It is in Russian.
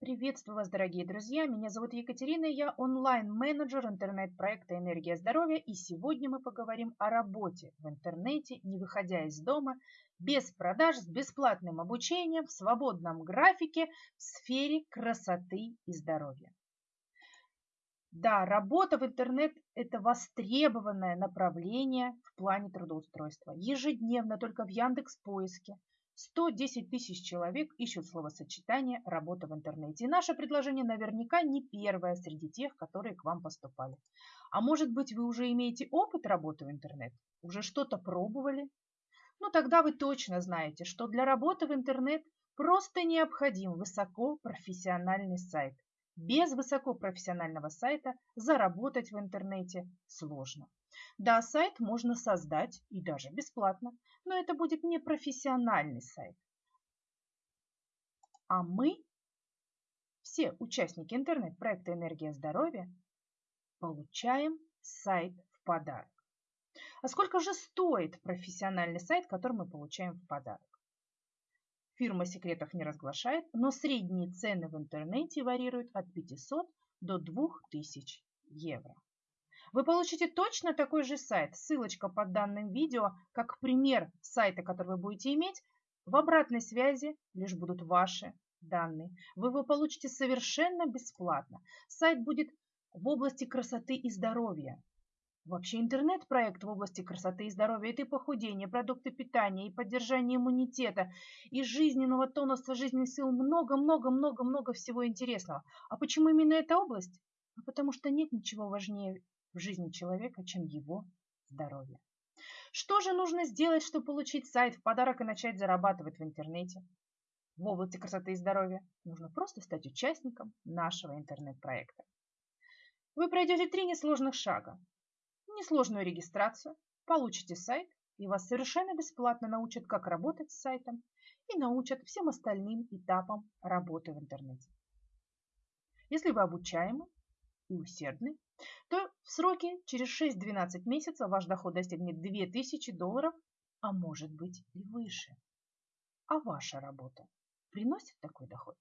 Приветствую вас, дорогие друзья! Меня зовут Екатерина, я онлайн-менеджер интернет-проекта «Энергия здоровья», и сегодня мы поговорим о работе в интернете, не выходя из дома, без продаж, с бесплатным обучением, в свободном графике, в сфере красоты и здоровья. Да, работа в интернет – это востребованное направление в плане трудоустройства. Ежедневно только в Яндекс Поиске 110 тысяч человек ищут словосочетание «работа в интернете». И наше предложение наверняка не первое среди тех, которые к вам поступали. А может быть, вы уже имеете опыт работы в интернет? Уже что-то пробовали? Ну, тогда вы точно знаете, что для работы в интернет просто необходим высокопрофессиональный сайт. Без высокопрофессионального сайта заработать в интернете сложно. Да, сайт можно создать и даже бесплатно, но это будет не профессиональный сайт. А мы, все участники интернет-проекта «Энергия здоровья», получаем сайт в подарок. А сколько же стоит профессиональный сайт, который мы получаем в подарок? Фирма секретов не разглашает, но средние цены в интернете варьируют от 500 до 2000 евро. Вы получите точно такой же сайт, ссылочка под данным видео, как пример сайта, который вы будете иметь. В обратной связи лишь будут ваши данные. Вы его получите совершенно бесплатно. Сайт будет в области красоты и здоровья. Вообще интернет-проект в области красоты и здоровья – это и похудение, продукты питания, и поддержание иммунитета, и жизненного тонуса, жизненных сил, много-много-много-много всего интересного. А почему именно эта область? А потому что нет ничего важнее в жизни человека, чем его здоровье. Что же нужно сделать, чтобы получить сайт в подарок и начать зарабатывать в интернете? В области красоты и здоровья нужно просто стать участником нашего интернет-проекта. Вы пройдете три несложных шага. Несложную регистрацию, получите сайт, и вас совершенно бесплатно научат, как работать с сайтом, и научат всем остальным этапам работы в интернете. Если вы обучаемы и усердны, то в сроке через 6-12 месяцев ваш доход достигнет 2000 долларов, а может быть и выше. А ваша работа приносит такой доход?